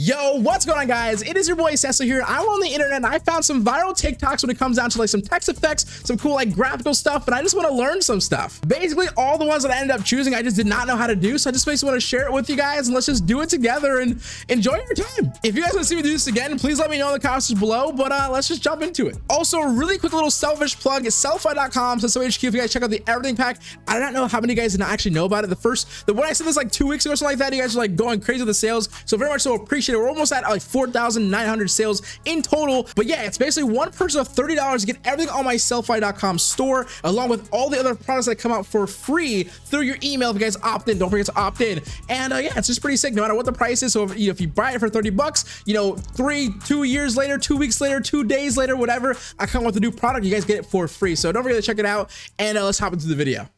Yo, what's going on guys? It is your boy Cecil here. I'm on the internet and I found some viral TikToks when it comes down to like some text effects, some cool like graphical stuff, but I just want to learn some stuff. Basically, all the ones that I ended up choosing, I just did not know how to do. So I just basically want to share it with you guys and let's just do it together and enjoy your time. If you guys want to see me do this again, please let me know in the comments below, but uh, let's just jump into it. Also, really quick little selfish plug is sellfy.com, so HQ, if you guys check out the everything pack. I do not know how many guys did not actually know about it. The first, the when I said this like two weeks ago or something like that, you guys are like going crazy with the sales. So very much so appreciate it. We're almost at like 4,900 sales in total. But yeah, it's basically one purchase of $30 to get everything on my sellfy.com store, along with all the other products that come out for free through your email. If you guys opt in, don't forget to opt in. And uh, yeah, it's just pretty sick no matter what the price is. So if you, know, if you buy it for 30 bucks, you know, three, two years later, two weeks later, two days later, whatever, I come with a new product, you guys get it for free. So don't forget to check it out. And uh, let's hop into the video.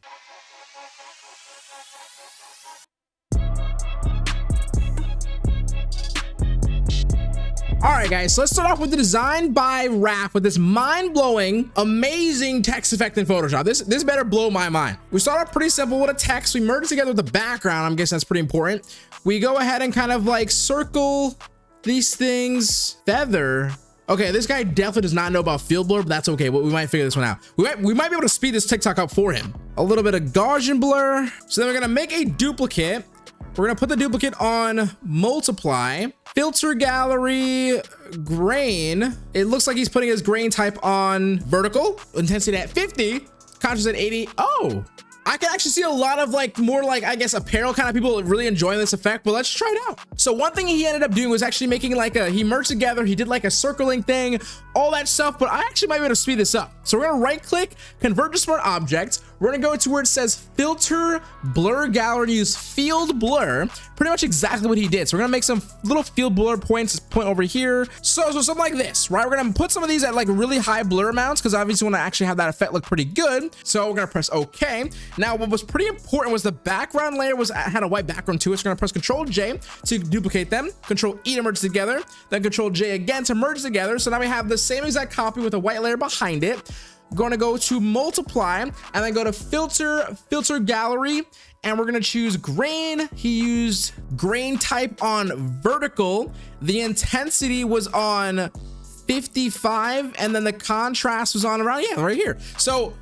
All right, guys, so let's start off with the design by Raph with this mind-blowing, amazing text effect in Photoshop. This this better blow my mind. We start off pretty simple with a text. We merge together with the background. I'm guessing that's pretty important. We go ahead and kind of like circle these things. Feather. Okay, this guy definitely does not know about field blur, but that's okay. We might figure this one out. We might, we might be able to speed this TikTok up for him. A little bit of Gaussian blur. So then we're gonna make a duplicate we're gonna put the duplicate on multiply, filter gallery, grain. It looks like he's putting his grain type on vertical, intensity at 50, contrast at 80. Oh, I can actually see a lot of like more like I guess apparel kind of people really enjoying this effect but let's try it out so one thing he ended up doing was actually making like a he merged together he did like a circling thing all that stuff but I actually might be able to speed this up. So we're gonna right click convert to smart object we're gonna go to where it says filter blur gallery use field blur. Pretty much exactly what he did. So we're gonna make some little field blur points point over here. So so something like this right? We're gonna put some of these at like really high blur amounts because obviously want to actually have that effect look pretty good. So we're gonna press okay now what was pretty important was the background layer was uh, had a white background to it. So we're gonna press control j to duplicate them. Control e to merge together then control j again to merge together. So now we have the same exact copy with a white layer behind it. Going to go to multiply and then go to filter filter gallery. And we're going to choose grain. He used grain type on vertical. The intensity was on 55 and then the contrast was on around yeah right here. So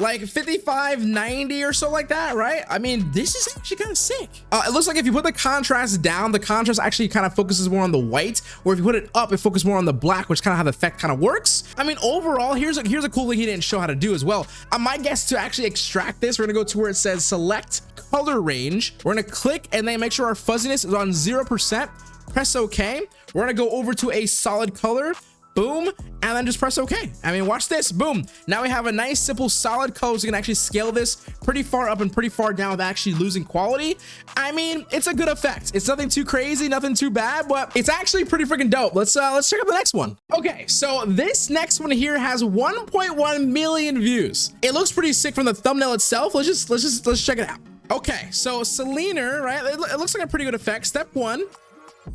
like 55 90 or so like that right? I mean this is actually kind of sick. Uh, it looks like if you put the contrast down the contrast actually kind of focuses more on the white or if you put it up it focuses more on the black which kind of how the effect kind of works. I mean overall here's a here's a cool thing he didn't show how to do as well. Uh, my guess to actually extract this we're gonna go to where it says select color range. We're gonna click and then make sure our fuzziness is on zero percent. Press ok we're gonna go over to a solid color boom and then just press ok. I mean watch this. Boom. Now we have a nice simple solid color so you can actually scale this pretty far up and pretty far down without actually losing quality. I mean it's a good effect. It's nothing too crazy nothing too bad but it's actually pretty freaking dope. Let's uh let's check out the next one. Okay so this next one here has 1.1 million views. It looks pretty sick from the thumbnail itself. Let's just let's just let's check it out. Okay so selena right it looks like a pretty good effect. Step one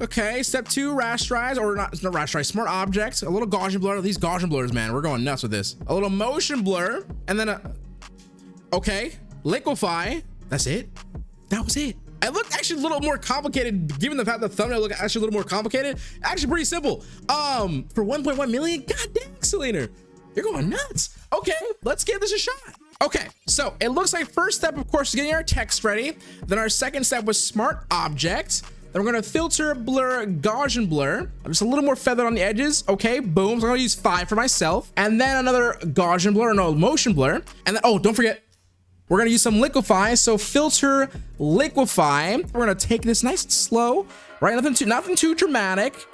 Okay, step two, rasterize, or not, not rasterize, smart objects, a little Gaussian blur. These Gaussian blurs, man, we're going nuts with this. A little motion blur, and then a, okay, liquify. That's it. That was it. It looked actually a little more complicated, given the fact that the thumbnail looked actually a little more complicated. Actually, pretty simple. Um, for 1.1 million, god dang, Selena, you're going nuts. Okay, let's give this a shot. Okay, so it looks like first step, of course, is getting our text ready. Then our second step was smart object. Then we're gonna filter, blur, Gaussian blur. Just a little more feathered on the edges. Okay, boom. So I'm gonna use five for myself. And then another Gaussian blur, no, motion blur. And then, oh, don't forget, we're gonna use some liquify. So filter, liquify. We're gonna take this nice and slow, right? Nothing too, nothing too dramatic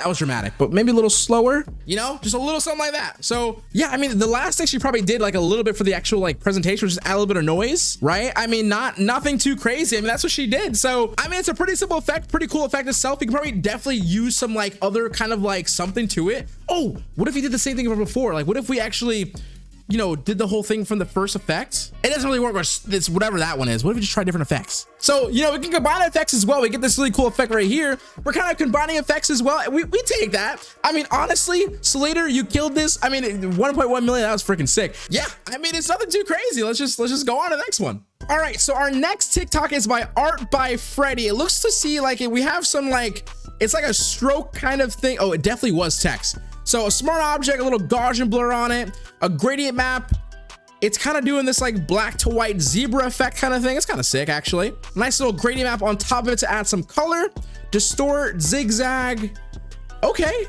that was dramatic but maybe a little slower you know just a little something like that. So yeah i mean the last thing she probably did like a little bit for the actual like presentation was just add a little bit of noise right? I mean not nothing too crazy. I mean that's what she did. So i mean it's a pretty simple effect pretty cool effect itself. You can probably definitely use some like other kind of like something to it. Oh what if he did the same thing before? Like what if we actually you know, did the whole thing from the first effect. It doesn't really work with this, whatever that one is. What if we just try different effects? So, you know, we can combine effects as well. We get this really cool effect right here. We're kind of combining effects as well. We, we take that. I mean, honestly, Slater, you killed this. I mean, 1.1 million, that was freaking sick. Yeah, I mean, it's nothing too crazy. Let's just, let's just go on to the next one. All right, so our next TikTok is by Art by Freddy. It looks to see like we have some like It's like a stroke kind of thing. Oh, it definitely was text. So a smart object, a little Gaussian blur on it, a gradient map. It's kind of doing this like black to white zebra effect kind of thing. It's kind of sick, actually. Nice little gradient map on top of it to add some color. Distort, zigzag. Okay,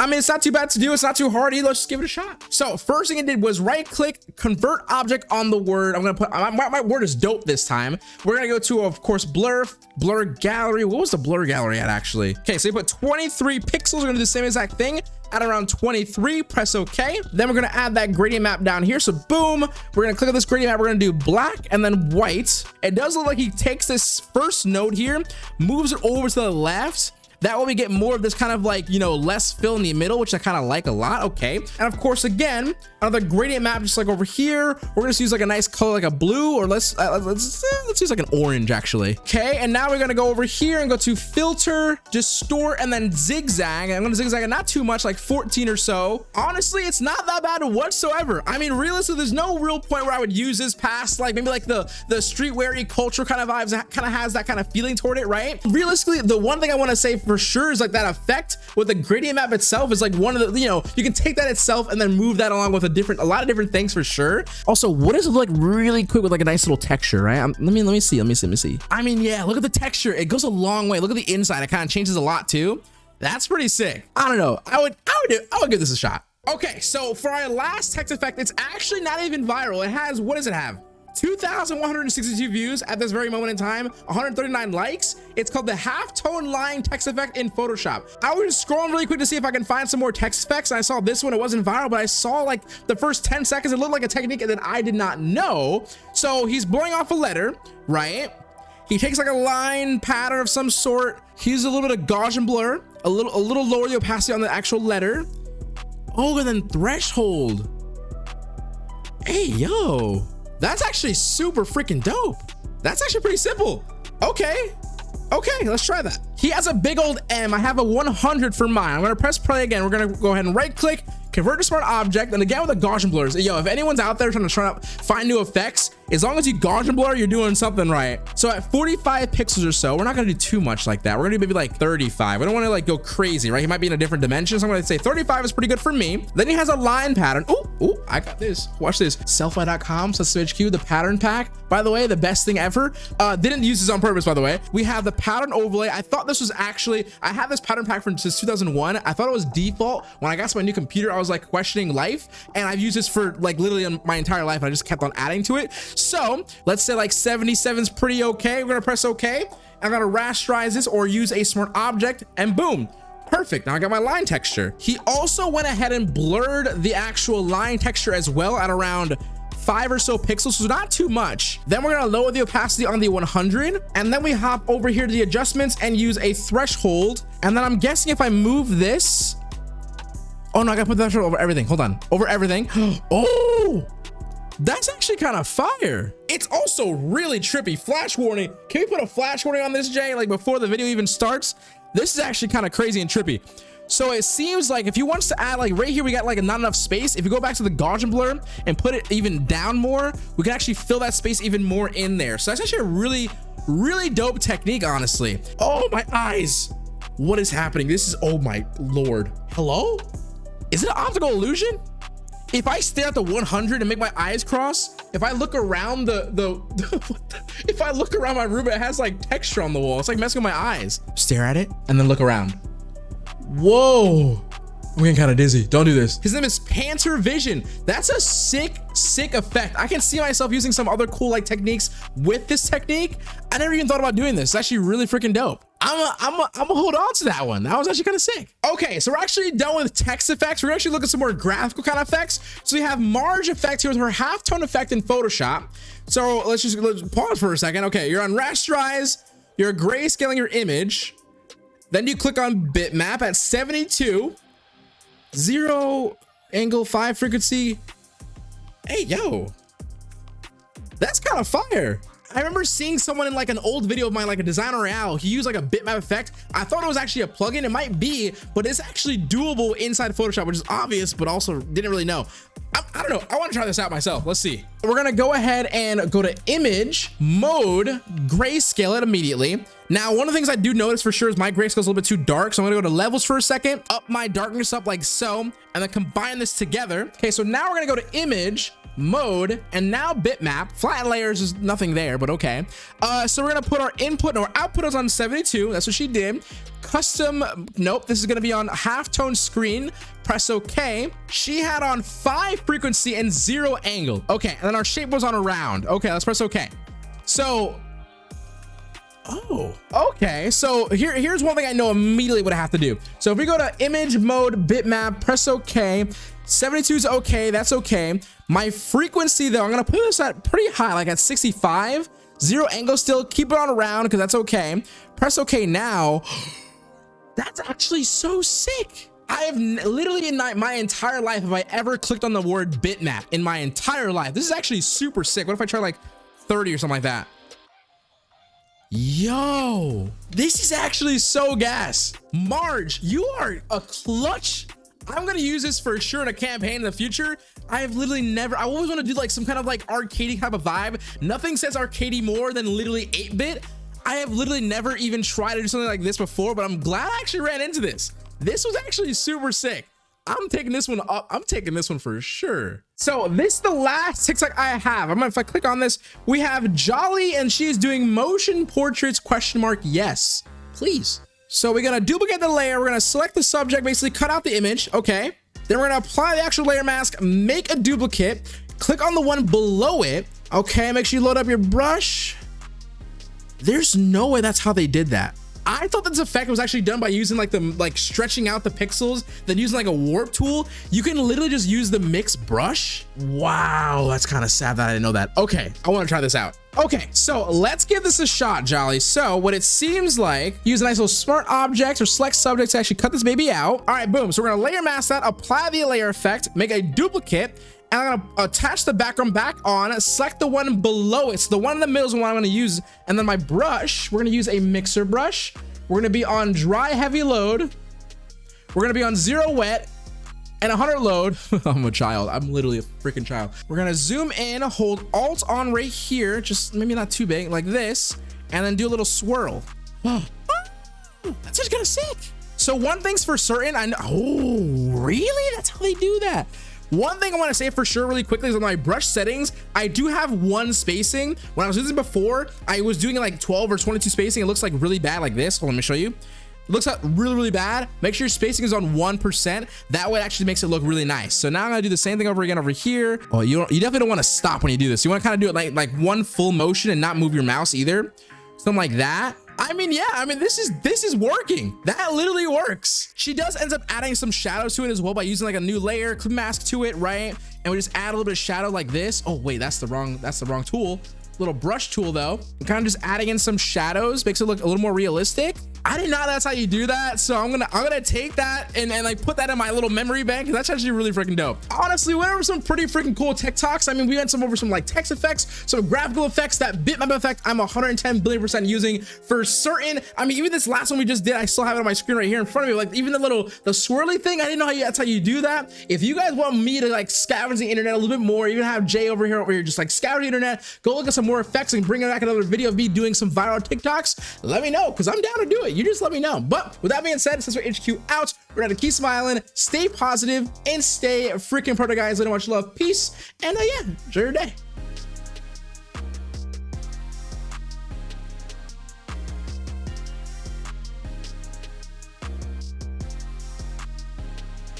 I mean, it's not too bad to do. It's not too hard either. Let's just give it a shot. So first thing I did was right click, convert object on the word. I'm going to put, my, my, word is dope this time. We're going to go to, of course, blur, blur gallery. What was the blur gallery at actually? Okay, so you put 23 pixels. We're going to do the same exact thing at around 23 press ok then we're to add that gradient map down here so boom we're to click on this gradient map we're to do black and then white it does look like he takes this first node here moves it over to the left that way we get more of this kind of like, you know, less fill in the middle, which I kind of like a lot. Okay. And of course, again, another gradient map, just like over here, we're going to use like a nice color, like a blue, or let's, uh, let's, uh, let's use like an orange actually. Okay. And now we're going to go over here and go to filter, distort, and then zigzag. I'm going to zigzag it not too much, like 14 or so. Honestly, it's not that bad whatsoever. I mean, realistically, there's no real point where I would use this past like maybe like the, the streetwear culture kind of vibes kind of has that kind of feeling toward it, right? Realistically, the one thing I want to say for sure is like that effect with the gradient map itself is like one of the, you know, you can take that itself and then move that along with a different, a lot of different things for sure. Also, what does it look like really quick with like a nice little texture, right? Um, let me, let me see, let me see, let me see. I mean, yeah, look at the texture. It goes a long way. Look at the inside. It kind of changes a lot too. That's pretty sick. I don't know. I would, I would do, I would give this a shot. Okay, so for our last text effect, it's actually not even viral. It has, what does it have? 2,162 views at this very moment in time, 139 likes. It's called the halftone line text effect in Photoshop. I was scrolling really quick to see if I can find some more text effects. I saw this one. It wasn't viral, but I saw like the first 10 seconds. It looked like a technique that I did not know. So he's blowing off a letter, right? He takes like a line pattern of some sort. He uses a little bit of Gaussian blur, a little, a little lower the opacity on the actual letter. Oh, and then threshold. Hey, yo. That's actually super freaking dope. That's actually pretty simple. Okay. Okay, let's try that. He has a big old M. I have a 100 for mine. I'm gonna press play again. We're gonna go ahead and right click, convert to smart object, and again with the Gaussian blurs. Yo, if anyone's out there trying to try to find new effects, as long as you Gaussian blur, you're doing something right. So at 45 pixels or so, we're not gonna do too much like that. We're gonna do maybe like 35. We don't wanna like go crazy, right? He might be in a different dimension. So I'm gonna say 35 is pretty good for me. Then he has a line pattern. Oh, oh, I got this. Watch this. Sellfy.com HQ, the pattern pack. By the way, the best thing ever. Uh, didn't use this on purpose, by the way. We have the pattern overlay. I thought this was actually, I had this pattern pack from since 2001. I thought it was default. When I got to my new computer, I was like questioning life. And I've used this for like literally my entire life. I just kept on adding to it. So let's say like 77 is pretty okay. We're gonna press okay. I'm gonna rasterize this or use a smart object and boom, perfect now i got my line texture he also went ahead and blurred the actual line texture as well at around five or so pixels so not too much then we're gonna lower the opacity on the 100 and then we hop over here to the adjustments and use a threshold and then i'm guessing if i move this oh no i gotta put the threshold over everything hold on over everything oh that's actually kind of fire. It's also really trippy. Flash warning. Can we put a flash warning on this, Jay? Like before the video even starts? This is actually kind of crazy and trippy. So it seems like if you want to add like right here, we got like not enough space. If you go back to the Gaussian blur and put it even down more, we can actually fill that space even more in there. So that's actually a really, really dope technique, honestly. Oh, my eyes. What is happening? This is, oh my Lord. Hello? Is it an optical illusion? if I stare at the 100 and make my eyes cross, if I look around the, the, the, if I look around my room, it has like texture on the wall. It's like messing with my eyes. Stare at it and then look around. Whoa. I'm getting kind of dizzy. Don't do this. His name is Panther Vision. That's a sick, sick effect. I can see myself using some other cool like techniques with this technique. I never even thought about doing this. It's actually really freaking dope. I'm I'm I'm gonna hold on to that one. That was actually kind of sick. Okay, so we're actually done with text effects. We're actually looking at some more graphical kind of effects. So we have Marge effect here with her halftone effect in Photoshop. So let's just let's pause for a second. Okay, you're on rasterize. You're grayscaling your image. Then you click on bitmap at 72 zero angle five frequency. Hey, yo, that's kind of fire. I remember seeing someone in like an old video of mine, like a designer Royale, he used like a bitmap effect. I thought it was actually a plugin. It might be, but it's actually doable inside Photoshop, which is obvious, but also didn't really know. I, I don't know. I want to try this out myself. Let's see. We're going to go ahead and go to image mode, grayscale it immediately. Now, one of the things I do notice for sure is my grayscale is a little bit too dark. So I'm gonna go to levels for a second, up my darkness up like so, and then combine this together. Okay, so now we're gonna go to image, mode, and now bitmap. Flat layers is nothing there, but okay. Uh, so we're gonna put our input and our output is on 72. That's what she did. Custom, nope, this is gonna be on half tone screen. Press OK. She had on five frequency and zero angle. Okay, and then our shape was on a round. Okay, let's press OK. So Oh, okay. So here, here's one thing I know immediately what I have to do. So if we go to image mode, bitmap, press OK. 72 is okay. That's okay. My frequency though, I'm to put this at pretty high, like at 65. Zero angle still. Keep it on around because that's okay. Press OK now. That's actually so sick. I have literally in my entire life have I ever clicked on the word bitmap in my entire life. This is actually super sick. What if I try like 30 or something like that? Yo, this is actually so gas. Marge, you are a clutch. I'm gonna use this for sure in a campaign in the future. I have literally never, I always want to do like some kind of like arcadey type of vibe. Nothing says arcadey more than literally 8-bit. I have literally never even tried to do something like this before, but I'm glad I actually ran into this. This was actually super sick. I'm taking this one up. I'm taking this one for sure. So this is the last TikTok I have. I'm gonna, if I click on this, we have Jolly and she is doing motion portraits question mark. Yes, please. So we're gonna duplicate the layer. We're gonna select the subject, basically cut out the image. Okay. Then we're gonna apply the actual layer mask, make a duplicate, click on the one below it. Okay, make sure you load up your brush. There's no way that's how they did that. I thought this effect was actually done by using like the like stretching out the pixels, then using like a warp tool. You can literally just use the mix brush. Wow, that's kind of sad that I didn't know that. Okay, I want to try this out. Okay, so let's give this a shot, Jolly. So what it seems like, use a nice little smart object or select subject to actually cut this baby out. All right, boom. So we're gonna layer mask that, apply the layer effect, make a duplicate, and I'm gonna attach the background back on, select the one below it. So the one in the middle is the one I'm gonna use. And then my brush, we're gonna use a mixer brush. We're gonna be on dry heavy load. We're gonna be on zero wet and 100 load. I'm a child. I'm literally a freaking child. We're gonna zoom in, hold alt on right here, just maybe not too big, like this, and then do a little swirl. Oh, that's just gonna sick. So one thing's for certain, I know, oh, really? That's how they do that. One thing I want to say for sure really quickly is on my brush settings, I do have one spacing. When I was using before, I was doing like 12 or 22 spacing. It looks like really bad like this. Hold on, let me show you. It looks really, really bad. Make sure your spacing is on 1%. That way it actually makes it look really nice. So now I'm gonna do the same thing over again over here. Oh, you, you definitely don't want to stop when you do this. You want to kind of do it like, like one full motion and not move your mouse either. Something like that. I mean, yeah, I mean, this is this is working. That literally works. She does ends up adding some shadows to it as well by using like a new layer mask to it, right? And we just add a little bit of shadow like this. Oh, wait, that's the wrong, that's the wrong tool. Little brush tool though. kind of just adding in some shadows makes it look a little more realistic. I didn't know that's how you do that. So I'm gonna I'm gonna take that and, and like put that in my little memory bank. That's actually really freaking dope. Honestly, went over some pretty freaking cool TikToks. I mean, we went some over some like text effects, some graphical effects, that bitmap effect I'm 110 billion percent using for certain. I mean, even this last one we just did, I still have it on my screen right here in front of me. Like even the little the swirly thing, I didn't know how you that's how you do that. If you guys want me to like scavenge the internet a little bit more, even have Jay over here over here just like scour the internet, go look at some more effects and bring back another video of me doing some viral TikToks, let me know because I'm down to do it. You just let me know. But with that being said, since we're HQ out, we're gonna keep smiling, stay positive, and stay freaking product, guys. Let much love, peace, and uh, yeah, enjoy your day.